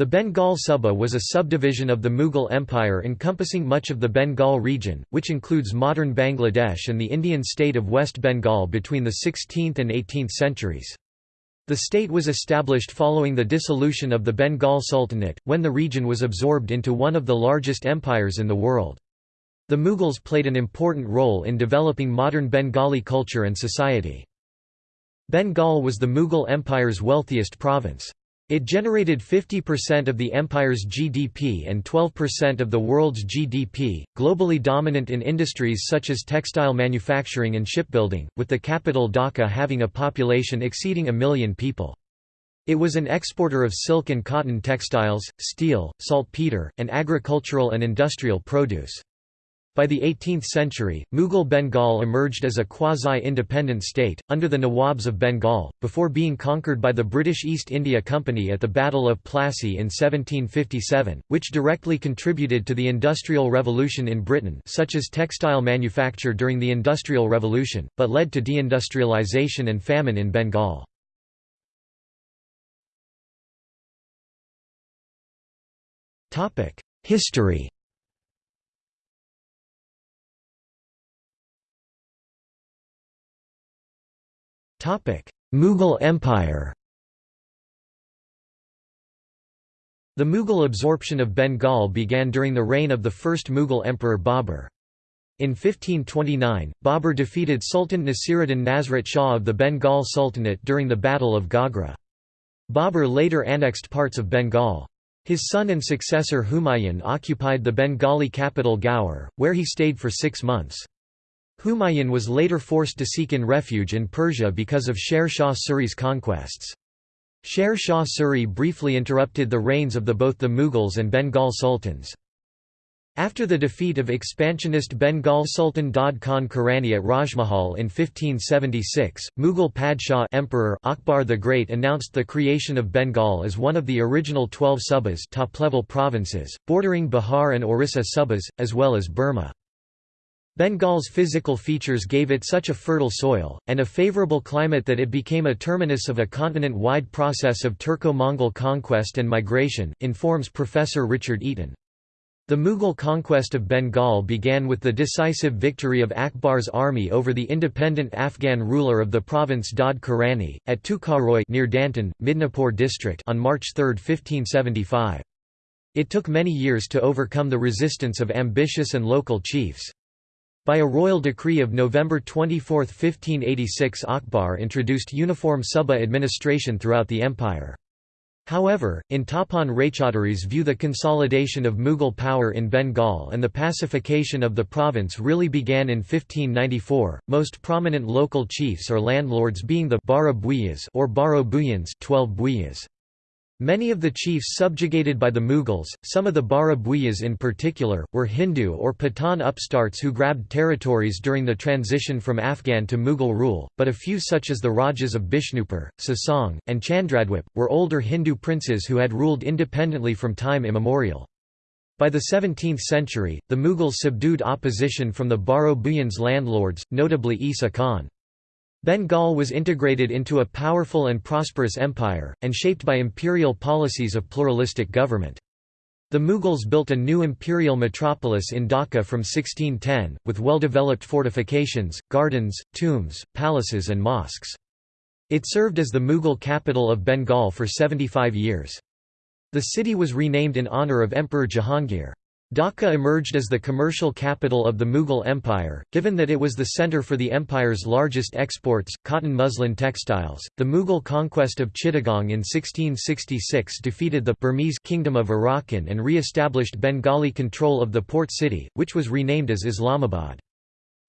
The Bengal Suba was a subdivision of the Mughal Empire encompassing much of the Bengal region, which includes modern Bangladesh and the Indian state of West Bengal between the 16th and 18th centuries. The state was established following the dissolution of the Bengal Sultanate, when the region was absorbed into one of the largest empires in the world. The Mughals played an important role in developing modern Bengali culture and society. Bengal was the Mughal Empire's wealthiest province. It generated 50% of the empire's GDP and 12% of the world's GDP, globally dominant in industries such as textile manufacturing and shipbuilding, with the capital Dhaka having a population exceeding a million people. It was an exporter of silk and cotton textiles, steel, saltpeter, and agricultural and industrial produce. By the 18th century, Mughal Bengal emerged as a quasi-independent state, under the Nawabs of Bengal, before being conquered by the British East India Company at the Battle of Plassey in 1757, which directly contributed to the Industrial Revolution in Britain such as textile manufacture during the Industrial Revolution, but led to deindustrialization and famine in Bengal. History Mughal Empire The Mughal absorption of Bengal began during the reign of the first Mughal emperor Babur. In 1529, Babur defeated Sultan Nasiruddin Nasrat Shah of the Bengal Sultanate during the Battle of Ghaghra. Babur later annexed parts of Bengal. His son and successor Humayun occupied the Bengali capital Gaur, where he stayed for six months. Humayun was later forced to seek in refuge in Persia because of Sher Shah Suri's conquests. Sher Shah Suri briefly interrupted the reigns of the both the Mughals and Bengal sultans. After the defeat of expansionist Bengal Sultan Daud Khan Karrani at Rajmahal in 1576, Mughal Padshah Emperor Akbar the Great announced the creation of Bengal as one of the original twelve subas top-level provinces, bordering Bihar and Orissa subas, as well as Burma. Bengal's physical features gave it such a fertile soil, and a favourable climate that it became a terminus of a continent-wide process of Turco-Mongol conquest and migration, informs Professor Richard Eaton. The Mughal conquest of Bengal began with the decisive victory of Akbar's army over the independent Afghan ruler of the province Daud Karrani, at Tukaroi near Dantan, Midnapur district on March 3, 1575. It took many years to overcome the resistance of ambitious and local chiefs. By a royal decree of November 24, 1586 Akbar introduced uniform Suba administration throughout the empire. However, in Tapan Raychaudhuri's view the consolidation of Mughal power in Bengal and the pacification of the province really began in 1594, most prominent local chiefs or landlords being the Bara or Baro Bhuyans 12 Bhuyas. Many of the chiefs subjugated by the Mughals, some of the Bara Bhuyas in particular, were Hindu or Pathan upstarts who grabbed territories during the transition from Afghan to Mughal rule, but a few such as the Rajas of Bishnupur, Susang, and Chandradwip, were older Hindu princes who had ruled independently from time immemorial. By the 17th century, the Mughals subdued opposition from the Baro Bhuyans landlords, notably Isa Khan. Bengal was integrated into a powerful and prosperous empire, and shaped by imperial policies of pluralistic government. The Mughals built a new imperial metropolis in Dhaka from 1610, with well-developed fortifications, gardens, tombs, palaces and mosques. It served as the Mughal capital of Bengal for 75 years. The city was renamed in honour of Emperor Jahangir. Dhaka emerged as the commercial capital of the Mughal Empire, given that it was the center for the empire's largest exports, cotton muslin textiles. The Mughal conquest of Chittagong in 1666 defeated the Burmese kingdom of Arakan and re-established Bengali control of the port city, which was renamed as Islamabad.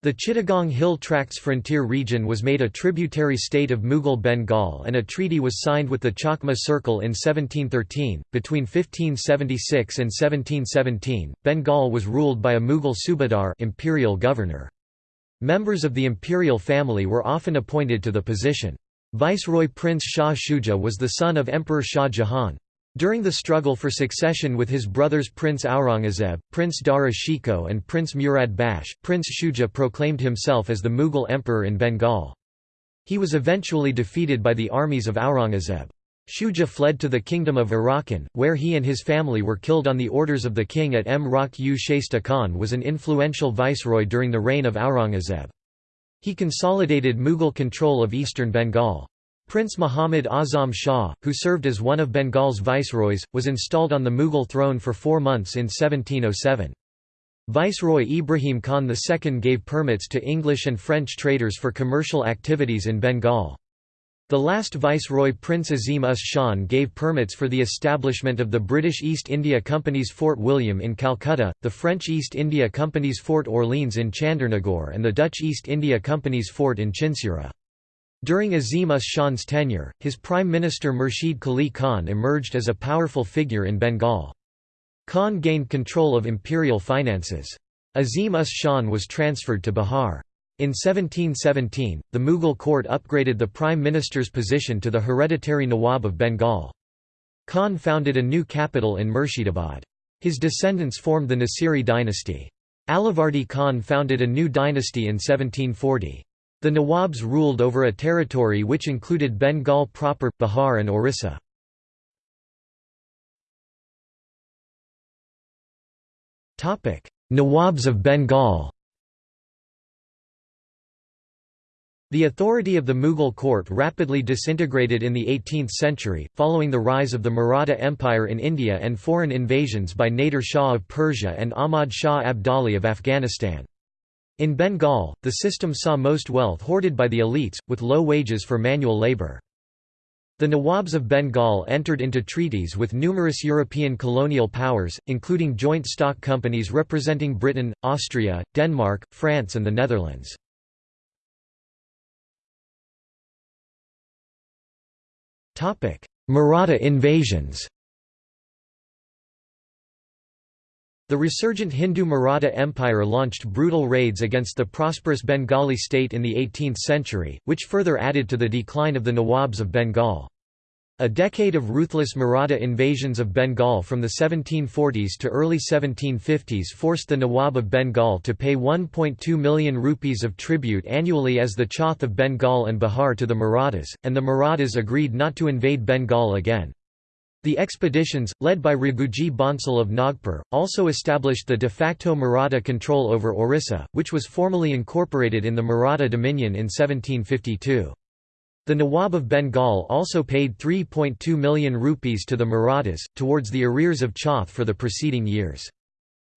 The Chittagong Hill Tracts frontier region was made a tributary state of Mughal Bengal and a treaty was signed with the Chakma Circle in 1713. Between 1576 and 1717, Bengal was ruled by a Mughal subadar imperial governor. Members of the imperial family were often appointed to the position. Viceroy Prince Shah Shuja was the son of Emperor Shah Jahan. During the struggle for succession with his brothers Prince Aurangzeb, Prince Dara Shikoh and Prince Murad Bakhsh, Prince Shuja proclaimed himself as the Mughal emperor in Bengal. He was eventually defeated by the armies of Aurangzeb. Shuja fled to the kingdom of Arakan, where he and his family were killed on the orders of the king at Mrauk U Shaista Khan was an influential viceroy during the reign of Aurangzeb. He consolidated Mughal control of eastern Bengal. Prince Muhammad Azam Shah, who served as one of Bengal's viceroys, was installed on the Mughal throne for four months in 1707. Viceroy Ibrahim Khan II gave permits to English and French traders for commercial activities in Bengal. The last Viceroy Prince Azim Us Shan gave permits for the establishment of the British East India Company's Fort William in Calcutta, the French East India Company's Fort Orleans in Chandernagore and the Dutch East India Company's fort in Chinsura. During Azim Us Shan's tenure, his Prime Minister Murshid Quli Khan emerged as a powerful figure in Bengal. Khan gained control of imperial finances. Azim Us Shan was transferred to Bihar. In 1717, the Mughal court upgraded the prime minister's position to the hereditary Nawab of Bengal. Khan founded a new capital in Murshidabad. His descendants formed the Nasiri dynasty. Alivardi Khan founded a new dynasty in 1740. The Nawabs ruled over a territory which included Bengal proper, Bihar and Orissa. Nawabs of Bengal The authority of the Mughal court rapidly disintegrated in the 18th century, following the rise of the Maratha Empire in India and foreign invasions by Nader Shah of Persia and Ahmad Shah Abdali of Afghanistan. In Bengal, the system saw most wealth hoarded by the elites, with low wages for manual labour. The Nawabs of Bengal entered into treaties with numerous European colonial powers, including joint stock companies representing Britain, Austria, Denmark, France and the Netherlands. Maratha invasions The resurgent Hindu Maratha Empire launched brutal raids against the prosperous Bengali state in the 18th century, which further added to the decline of the Nawabs of Bengal. A decade of ruthless Maratha invasions of Bengal from the 1740s to early 1750s forced the Nawab of Bengal to pay 1.2 million rupees of tribute annually as the Chauth of Bengal and Bihar to the Marathas, and the Marathas agreed not to invade Bengal again. The expeditions, led by Raghuji Bhonsle of Nagpur, also established the de facto Maratha control over Orissa, which was formally incorporated in the Maratha Dominion in 1752. The Nawab of Bengal also paid 3.2 million rupees to the Marathas, towards the arrears of Chauth for the preceding years.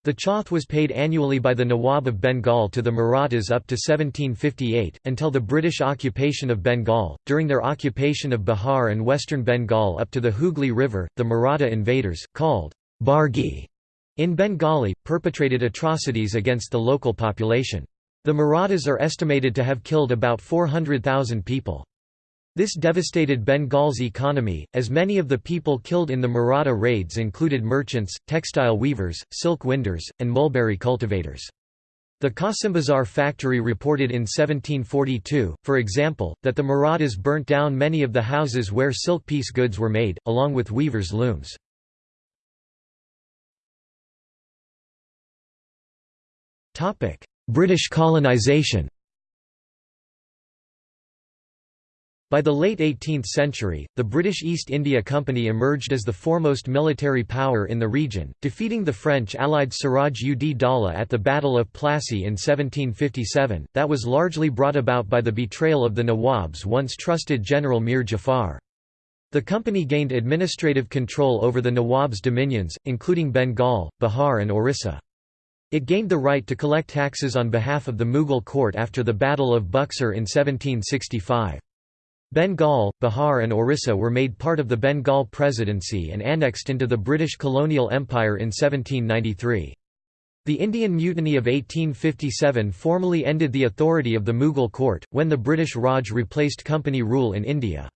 The Chauth was paid annually by the Nawab of Bengal to the Marathas up to 1758, until the British occupation of Bengal. During their occupation of Bihar and western Bengal up to the Hooghly River, the Maratha invaders, called Bargi in Bengali, perpetrated atrocities against the local population. The Marathas are estimated to have killed about 400,000 people. This devastated Bengal's economy, as many of the people killed in the Maratha raids included merchants, textile weavers, silk winders, and mulberry cultivators. The Kasimbazar factory reported in 1742, for example, that the Marathas burnt down many of the houses where silk piece goods were made, along with weavers' looms. British colonization By the late 18th century, the British East India Company emerged as the foremost military power in the region, defeating the French allied Siraj ud Daula at the Battle of Plassey in 1757, that was largely brought about by the betrayal of the Nawab's once trusted general Mir Jafar. The company gained administrative control over the Nawab's dominions, including Bengal, Bihar and Orissa. It gained the right to collect taxes on behalf of the Mughal court after the Battle of Buxar in 1765. Bengal, Bihar and Orissa were made part of the Bengal Presidency and annexed into the British colonial empire in 1793. The Indian Mutiny of 1857 formally ended the authority of the Mughal court, when the British Raj replaced company rule in India.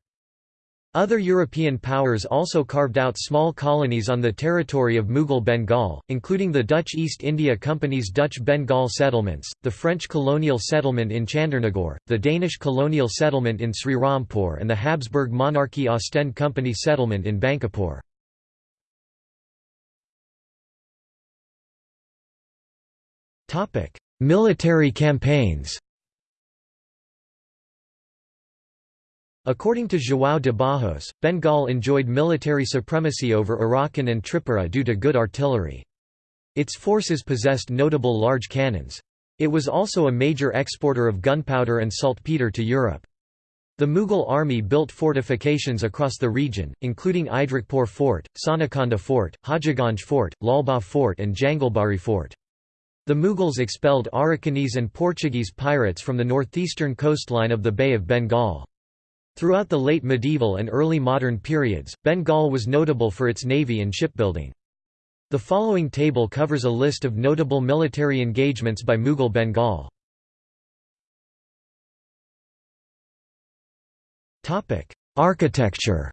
Other European powers also carved out small colonies on the territory of Mughal Bengal, including the Dutch East India Company's Dutch Bengal settlements, the French colonial settlement in Chandernagore, the Danish colonial settlement in Srirampur and the Habsburg Monarchy Ostend Company settlement in Bankipore. Military campaigns According to João de Barros, Bengal enjoyed military supremacy over Arakan and Tripura due to good artillery. Its forces possessed notable large cannons. It was also a major exporter of gunpowder and saltpeter to Europe. The Mughal army built fortifications across the region, including Idrakpur Fort, Sonakanda Fort, Hajiganj Fort, Lalbagh Fort and Jangalbari Fort. The Mughals expelled Arakanese and Portuguese pirates from the northeastern coastline of the Bay of Bengal. Throughout the late medieval and early modern periods, Bengal was notable for its navy and shipbuilding. The following table covers a list of notable military engagements by Mughal Bengal. Architecture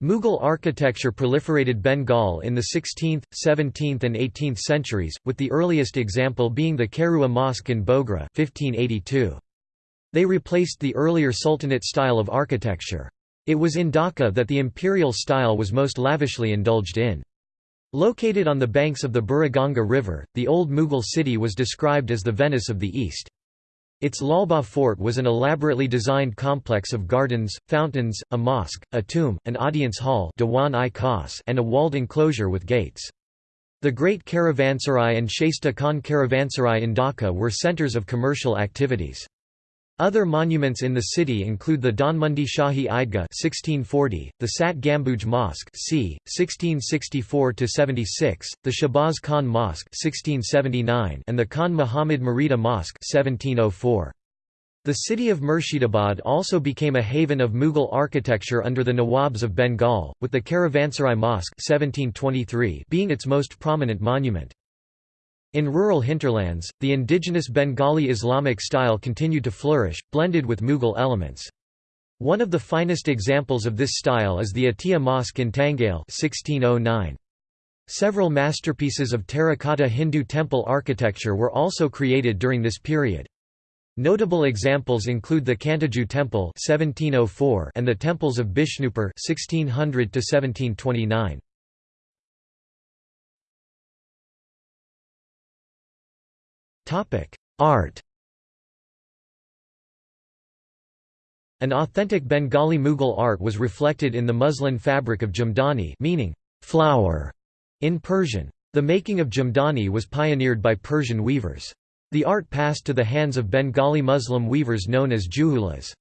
Mughal architecture proliferated Bengal in the 16th, 17th and 18th centuries, with the earliest example being the Kherua Mosque in Bogra 1582. They replaced the earlier Sultanate style of architecture. It was in Dhaka that the imperial style was most lavishly indulged in. Located on the banks of the Buriganga River, the old Mughal city was described as the Venice of the East. Its Lalbagh fort was an elaborately designed complex of gardens, fountains, a mosque, a tomb, an audience hall and a walled enclosure with gates. The Great Caravanserai and Shaista Khan Caravanserai in Dhaka were centres of commercial activities. Other monuments in the city include the Dhanmondi Shahi Eidgah 1640, the Sat Gambuj Mosque c. 1664–76, the Shahbaz Khan Mosque 1679, and the Khan Muhammad Mridha Mosque 1704. The city of Murshidabad also became a haven of Mughal architecture under the Nawabs of Bengal, with the Caravanserai Mosque 1723 being its most prominent monument. In rural hinterlands, the indigenous Bengali Islamic style continued to flourish, blended with Mughal elements. One of the finest examples of this style is the Atiya Mosque in Tangail 1609. Several masterpieces of terracotta Hindu temple architecture were also created during this period. Notable examples include the Kantajew Temple 1704 and the temples of Bishnupur 1600 1729. Art An authentic Bengali Mughal art was reflected in the muslin fabric of jamdani meaning flower in Persian. The making of jamdani was pioneered by Persian weavers. The art passed to the hands of Bengali Muslim weavers known as juhulas.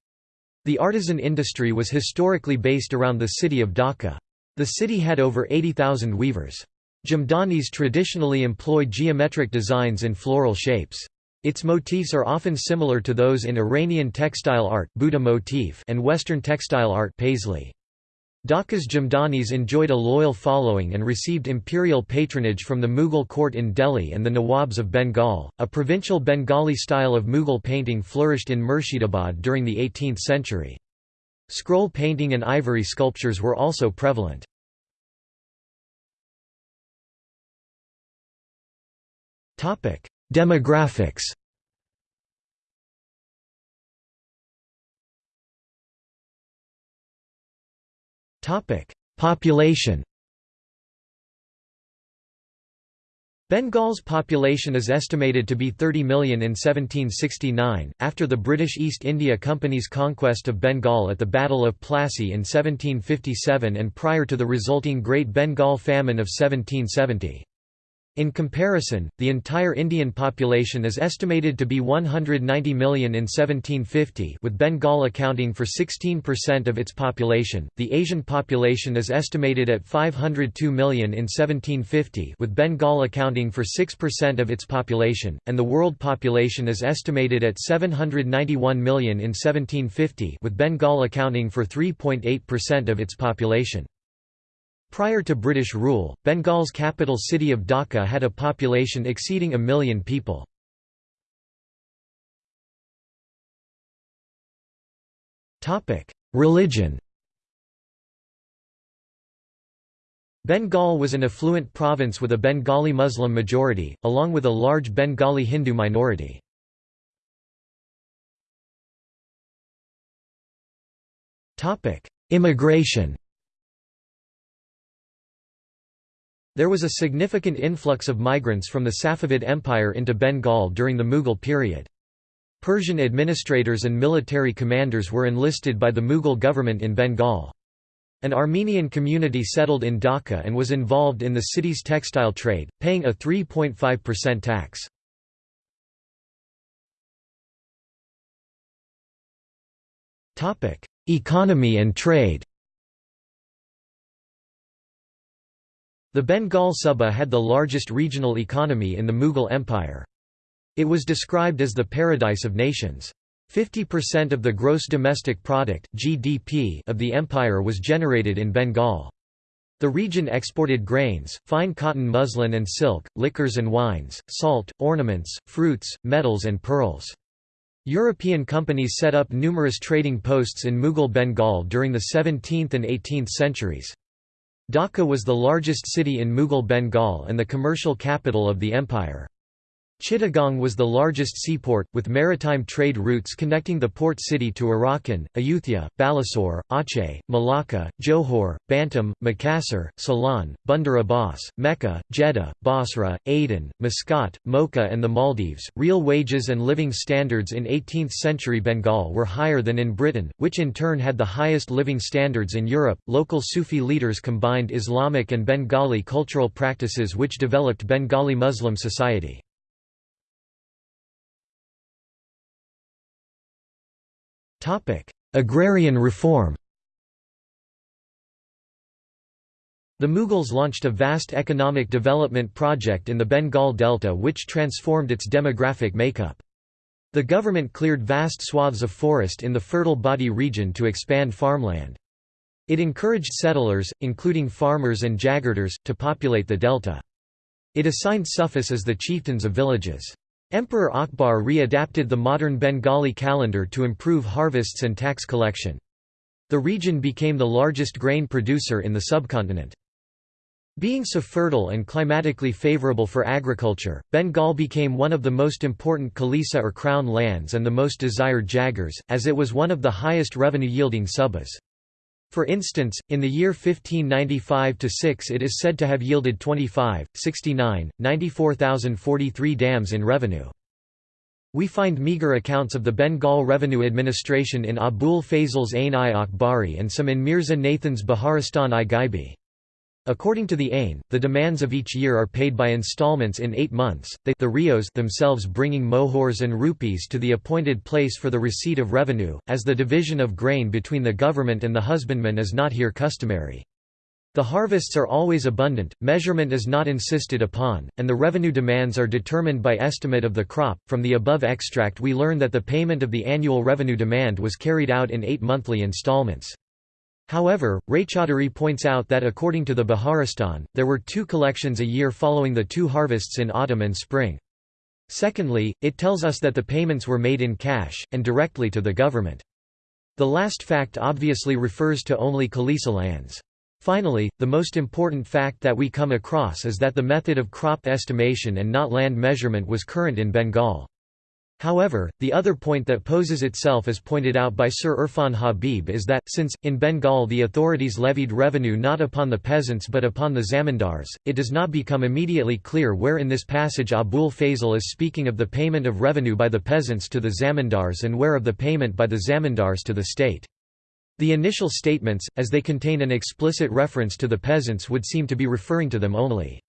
The artisan industry was historically based around the city of Dhaka. The city had over 80,000 weavers. Jamdanis traditionally employ geometric designs in floral shapes. Its motifs are often similar to those in Iranian textile art Buta motif and Western textile art Paisley. Dhaka's Jamdanis enjoyed a loyal following and received imperial patronage from the Mughal court in Delhi and the Nawabs of Bengal. A provincial Bengali style of Mughal painting flourished in Murshidabad during the 18th century. Scroll painting and ivory sculptures were also prevalent. Demographics. Population. Bengal's population is estimated to be 30 million in 1769, after the British East India Company's conquest of Bengal at the Battle of Plassey in 1757 and prior to the resulting Great Bengal Famine of 1770. In comparison, the entire Indian population is estimated to be 190 million in 1750 with Bengal accounting for 16% of its population. The Asian population is estimated at 502 million in 1750 with Bengal accounting for 6% of its population, and the world population is estimated at 791 million in 1750 with Bengal accounting for 3.8% of its population. Prior to British rule, Bengal's capital city of Dhaka had a population exceeding a million people. Religion Bengal was an affluent province with a Bengali Muslim majority, along with a large Bengali Hindu minority. Immigration There was a significant influx of migrants from the Safavid Empire into Bengal during the Mughal period. Persian administrators and military commanders were enlisted by the Mughal government in Bengal. An Armenian community settled in Dhaka and was involved in the city's textile trade, paying a 3.5% tax. Economy and trade The Bengal Suba had the largest regional economy in the Mughal Empire. It was described as the paradise of nations. 50% of the gross domestic product (GDP) of the empire was generated in Bengal. The region exported grains, fine cotton muslin and silk, liquors and wines, salt, ornaments, fruits, metals and pearls. European companies set up numerous trading posts in Mughal Bengal during the 17th and 18th centuries. Dhaka was the largest city in Mughal Bengal and the commercial capital of the empire. Chittagong was the largest seaport, with maritime trade routes connecting the port city to Arakan, Ayutthaya, Balasore, Aceh, Malacca, Johor, Bantam, Makassar, Ceylon, Bandar Abbas, Mecca, Jeddah, Basra, Aden, Muscat, Mocha, and the Maldives. Real wages and living standards in 18th century Bengal were higher than in Britain, which in turn had the highest living standards in Europe. Local Sufi leaders combined Islamic and Bengali cultural practices which developed Bengali Muslim society. Agrarian reform The Mughals launched a vast economic development project in the Bengal Delta which transformed its demographic makeup. The government cleared vast swaths of forest in the fertile Bhati region to expand farmland. It encouraged settlers, including farmers and jagirdars, to populate the delta. It assigned Sufis as the chieftains of villages. Emperor Akbar re-adapted the modern Bengali calendar to improve harvests and tax collection. The region became the largest grain producer in the subcontinent. Being so fertile and climatically favorable for agriculture, Bengal became one of the most important Khalisa or crown lands and the most desired jagirs, as it was one of the highest revenue-yielding subas. For instance, in the year 1595–6 it is said to have yielded 25, 69, 94,043 dams in revenue. We find meagre accounts of the Bengal revenue administration in Abul Fazl's Ain-i Akbari and some in Mirza Nathan's Baharistan-i-Ghaibi. According to the Ain, the demands of each year are paid by installments in eight months, they the rios themselves bringing mohors and rupees to the appointed place for the receipt of revenue, as the division of grain between the government and the husbandman is not here customary. The harvests are always abundant, measurement is not insisted upon, and the revenue demands are determined by estimate of the crop. From the above extract, we learn that the payment of the annual revenue demand was carried out in eight monthly installments. However, Raychaudhuri points out that according to the Baharistan, there were two collections a year following the two harvests in autumn and spring. Secondly, it tells us that the payments were made in cash, and directly to the government. The last fact obviously refers to only Khalisa lands. Finally, the most important fact that we come across is that the method of crop estimation and not land measurement was current in Bengal. However, the other point that poses itself as pointed out by Sir Irfan Habib is that, since, in Bengal the authorities levied revenue not upon the peasants but upon the zamindars, it does not become immediately clear where in this passage Abul Fazl is speaking of the payment of revenue by the peasants to the zamindars and where of the payment by the zamindars to the state. The initial statements, as they contain an explicit reference to the peasants would seem to be referring to them only.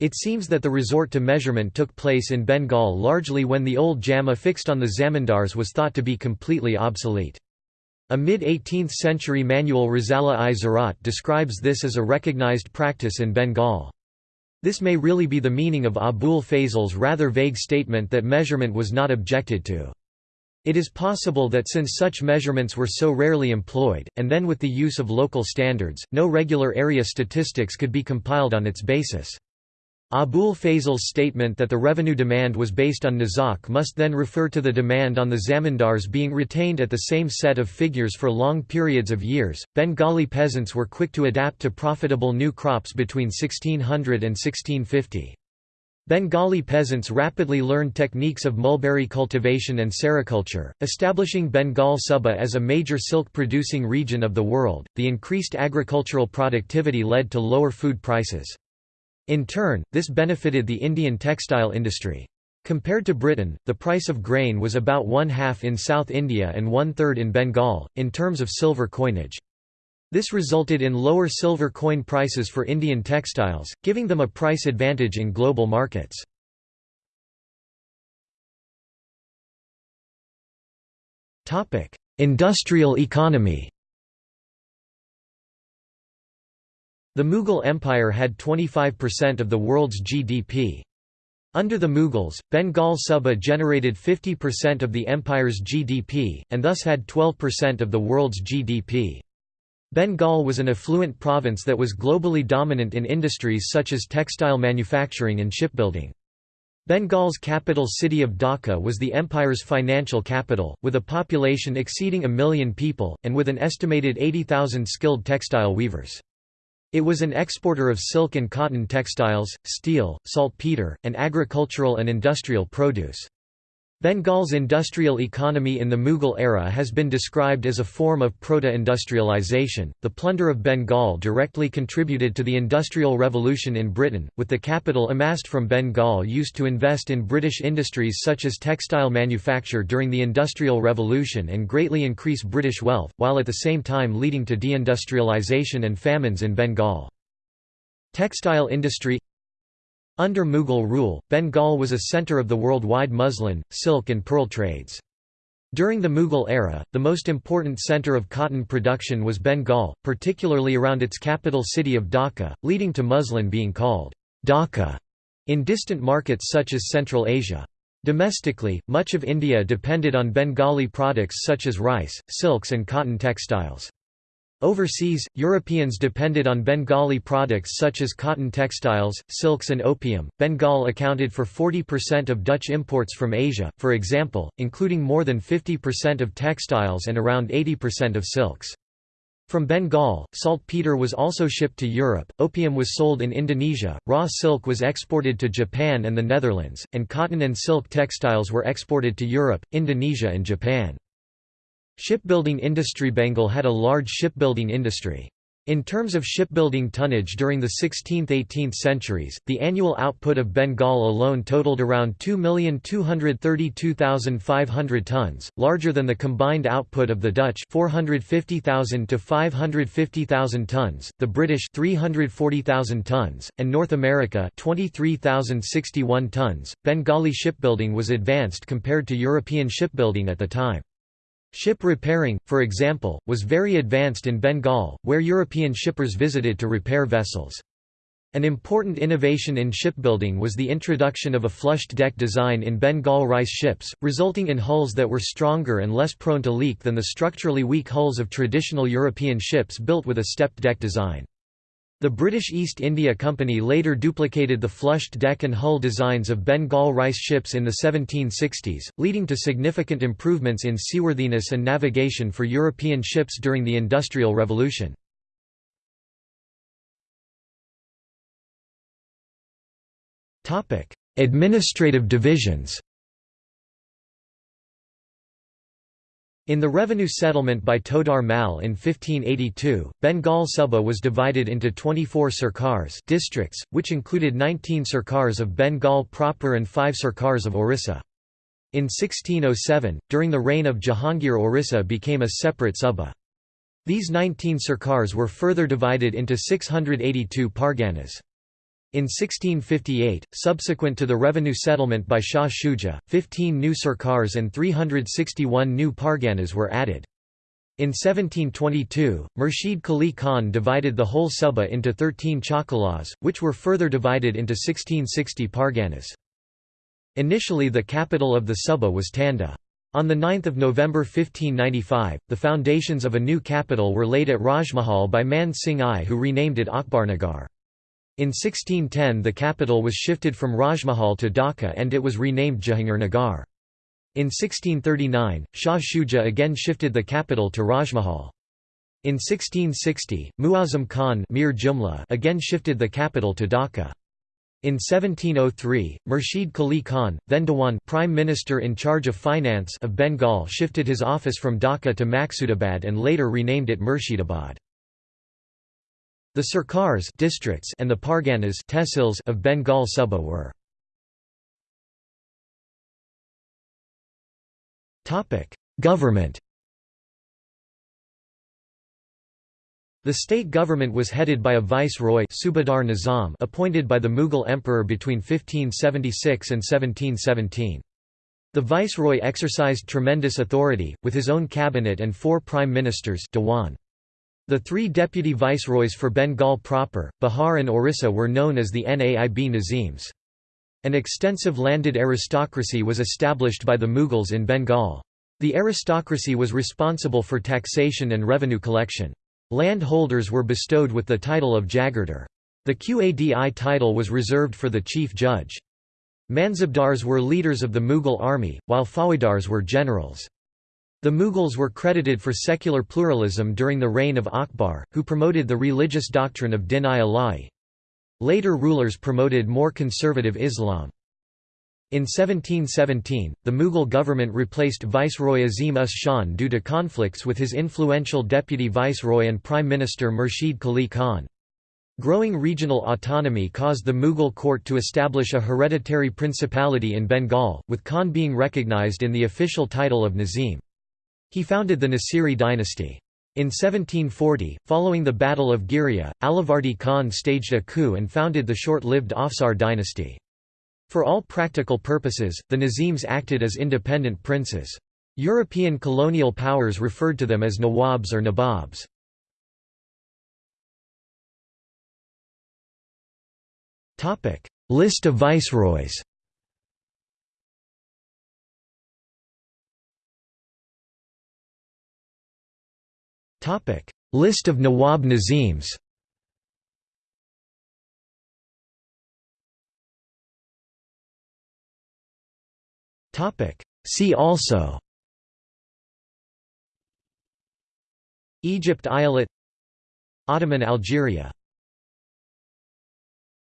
It seems that the resort to measurement took place in Bengal largely when the old jamma fixed on the zamindars was thought to be completely obsolete. A mid-18th century manual Rizala-i-Zarat describes this as a recognized practice in Bengal. This may really be the meaning of Abul Fazl's rather vague statement that measurement was not objected to. It is possible that since such measurements were so rarely employed, and then with the use of local standards, no regular area statistics could be compiled on its basis. Abul Fazl's statement that the revenue demand was based on nasaq must then refer to the demand on the zamindars being retained at the same set of figures for long periods of years. Bengali peasants were quick to adapt to profitable new crops between 1600 and 1650. Bengali peasants rapidly learned techniques of mulberry cultivation and sericulture, establishing Bengal Suba as a major silk producing region of the world. The increased agricultural productivity led to lower food prices. In turn, this benefited the Indian textile industry. Compared to Britain, the price of grain was about one half in South India and one third in Bengal, in terms of silver coinage. This resulted in lower silver coin prices for Indian textiles, giving them a price advantage in global markets. Industrial economy The Mughal Empire had 25% of the world's GDP. Under the Mughals, Bengal Suba generated 50% of the empire's GDP, and thus had 12% of the world's GDP. Bengal was an affluent province that was globally dominant in industries such as textile manufacturing and shipbuilding. Bengal's capital city of Dhaka was the empire's financial capital, with a population exceeding a million people, and with an estimated 80,000 skilled textile weavers. It was an exporter of silk and cotton textiles, steel, saltpeter, and agricultural and industrial produce. Bengal's industrial economy in the Mughal era has been described as a form of proto-industrialization. The plunder of Bengal directly contributed to the Industrial Revolution in Britain, with the capital amassed from Bengal used to invest in British industries such as textile manufacture during the Industrial Revolution and greatly increase British wealth, while at the same time leading to deindustrialization and famines in Bengal. Textile industry under Mughal rule, Bengal was a centre of the worldwide muslin, silk and pearl trades. During the Mughal era, the most important centre of cotton production was Bengal, particularly around its capital city of Dhaka, leading to muslin being called Dhaka in distant markets such as Central Asia. Domestically, much of India depended on Bengali products such as rice, silks and cotton textiles. Overseas, Europeans depended on Bengali products such as cotton textiles, silks, and opium. Bengal accounted for 40% of Dutch imports from Asia, for example, including more than 50% of textiles and around 80% of silks. From Bengal, saltpeter was also shipped to Europe, opium was sold in Indonesia, raw silk was exported to Japan and the Netherlands, and cotton and silk textiles were exported to Europe, Indonesia and Japan. Shipbuilding industry Bengal had a large shipbuilding industry. In terms of shipbuilding tonnage during the 16th–18th centuries, the annual output of Bengal alone totaled around 2,232,500 tons, larger than the combined output of the Dutch 450,000 to 550,000 tons, the British 340,000 tons, and North America 23,061 tons. Bengali shipbuilding was advanced compared to European shipbuilding at the time. Ship repairing, for example, was very advanced in Bengal, where European shippers visited to repair vessels. An important innovation in shipbuilding was the introduction of a flushed deck design in Bengal rice ships, resulting in hulls that were stronger and less prone to leak than the structurally weak hulls of traditional European ships built with a stepped deck design. The British East India Company later duplicated the flushed deck and hull designs of Bengal rice ships in the 1760s, leading to significant improvements in seaworthiness and navigation for European ships during the Industrial Revolution. Administrative divisions In the revenue settlement by Todar Mal in 1582, Bengal Suba was divided into 24 sarkars districts, which included 19 sarkars of Bengal proper and 5 sarkars of Orissa. In 1607, during the reign of Jahangir Orissa became a separate Suba. These 19 sarkars were further divided into 682 parganas. In 1658, subsequent to the revenue settlement by Shah Shuja, 15 new sarkars and 361 new parganas were added. In 1722, Murshid Quli Khan divided the whole Suba into 13 chakalas, which were further divided into 1660 parganas. Initially the capital of the Suba was Tanda. On 9 November 1595, the foundations of a new capital were laid at Rajmahal by Man Singh I who renamed it Akbarnagar. In 1610 the capital was shifted from Rajmahal to Dhaka and it was renamed Jahangirnagar. In 1639, Shah Shuja again shifted the capital to Rajmahal. In 1660, Muazzam Khan Mir Jumla again shifted the capital to Dhaka. In 1703, Murshid Quli Khan, then Dewan prime minister in charge of finance of Bengal shifted his office from Dhaka to Maqsoodabad and later renamed it Murshidabad. The Sarkars districts and the Parganas tehsils of Bengal Suba were Government The state government was headed by a viceroy Subadar Nizam appointed by the Mughal emperor between 1576 and 1717. The viceroy exercised tremendous authority, with his own cabinet and four prime ministers Dewan. The three deputy viceroys for Bengal proper, Bihar and Orissa were known as the Naib Nazims. An extensive landed aristocracy was established by the Mughals in Bengal. The aristocracy was responsible for taxation and revenue collection. Land holders were bestowed with the title of Jagirdar. The Qadi title was reserved for the chief judge. Mansabdars were leaders of the Mughal army, while Faujdars were generals. The Mughals were credited for secular pluralism during the reign of Akbar, who promoted the religious doctrine of Din-i-Ilahi. Later rulers promoted more conservative Islam. In 1717, the Mughal government replaced Viceroy Azim Us Shan due to conflicts with his influential deputy viceroy and prime minister Murshid Quli Khan. Growing regional autonomy caused the Mughal court to establish a hereditary principality in Bengal, with Khan being recognized in the official title of Nazim. He founded the Nasiri dynasty. In 1740, following the Battle of Ghiria, Alivardi Khan staged a coup and founded the short-lived Afsar dynasty. For all practical purposes, the Nazims acted as independent princes. European colonial powers referred to them as Nawabs or Nababs. List of viceroys List of Nawab Nazims. Topic. See also. Egypt Eyalet Ottoman Algeria